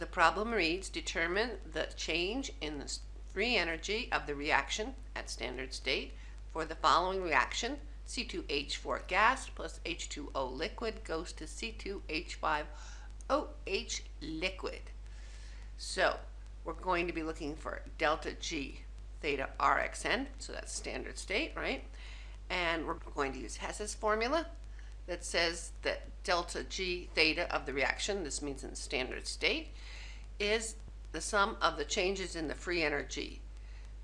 The problem reads, determine the change in the free energy of the reaction at standard state for the following reaction. C2H4 gas plus H2O liquid goes to C2H5OH liquid. So we're going to be looking for delta G theta RXN, so that's standard state, right? And we're going to use Hess's formula that says that delta G theta of the reaction, this means in standard state, is the sum of the changes in the free energy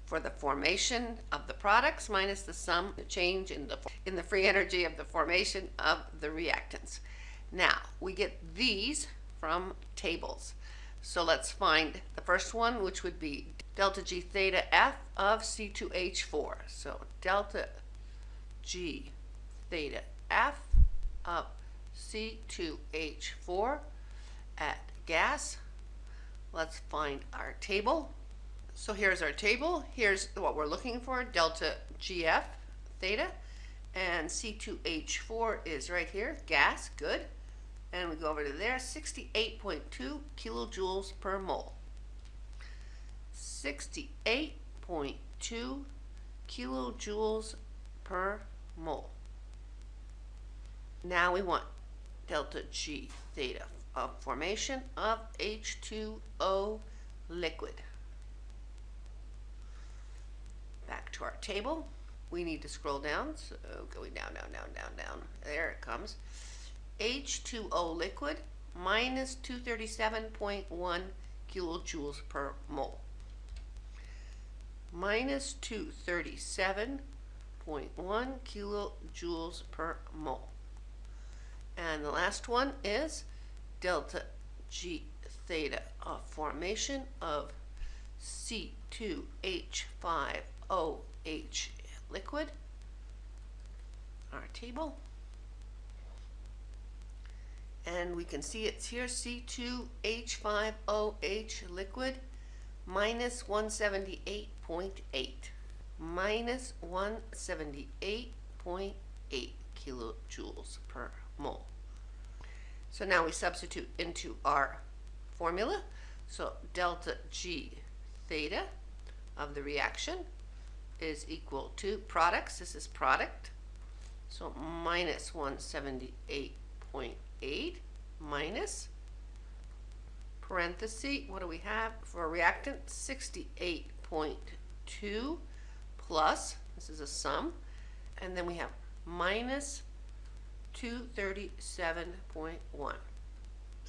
for the formation of the products minus the sum, the change in the, in the free energy of the formation of the reactants. Now, we get these from tables. So let's find the first one, which would be delta G theta F of C2H4. So delta G theta F of C2H4 at gas. Let's find our table. So here's our table. Here's what we're looking for, delta GF theta. And C2H4 is right here, gas, good. And we go over to there, 68.2 kilojoules per mole. 68.2 kilojoules per mole. Now we want delta G theta of formation of H2O liquid. Back to our table. We need to scroll down, so going down, down, down, down, down. There it comes. H2O liquid minus 237.1 kilojoules per mole. Minus 237.1 kilojoules per mole. And the last one is delta G theta of formation of C2H5OH liquid. Our table. And we can see it's here C2H5OH liquid minus 178.8. Minus 178.8 kilojoules per mole. So now we substitute into our formula. So delta G theta of the reaction is equal to products. This is product. So minus 178.8 minus parenthesis, what do we have for a reactant? 68.2 plus, this is a sum, and then we have minus 237.1. So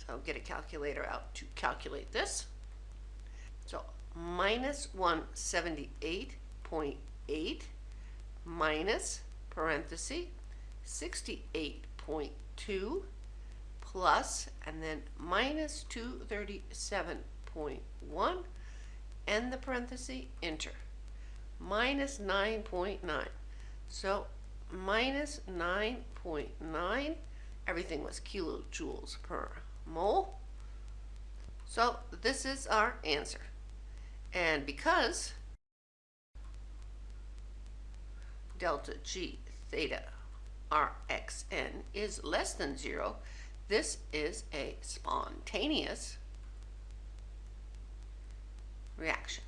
I'll get a calculator out to calculate this. So minus 178.8 minus parenthesis 68.2 plus and then minus 237.1 and the parenthesis enter minus 9.9 so minus 9.9 everything was kilojoules per mole. So this is our answer. And because delta G theta Rxn is less than zero, this is a spontaneous reaction.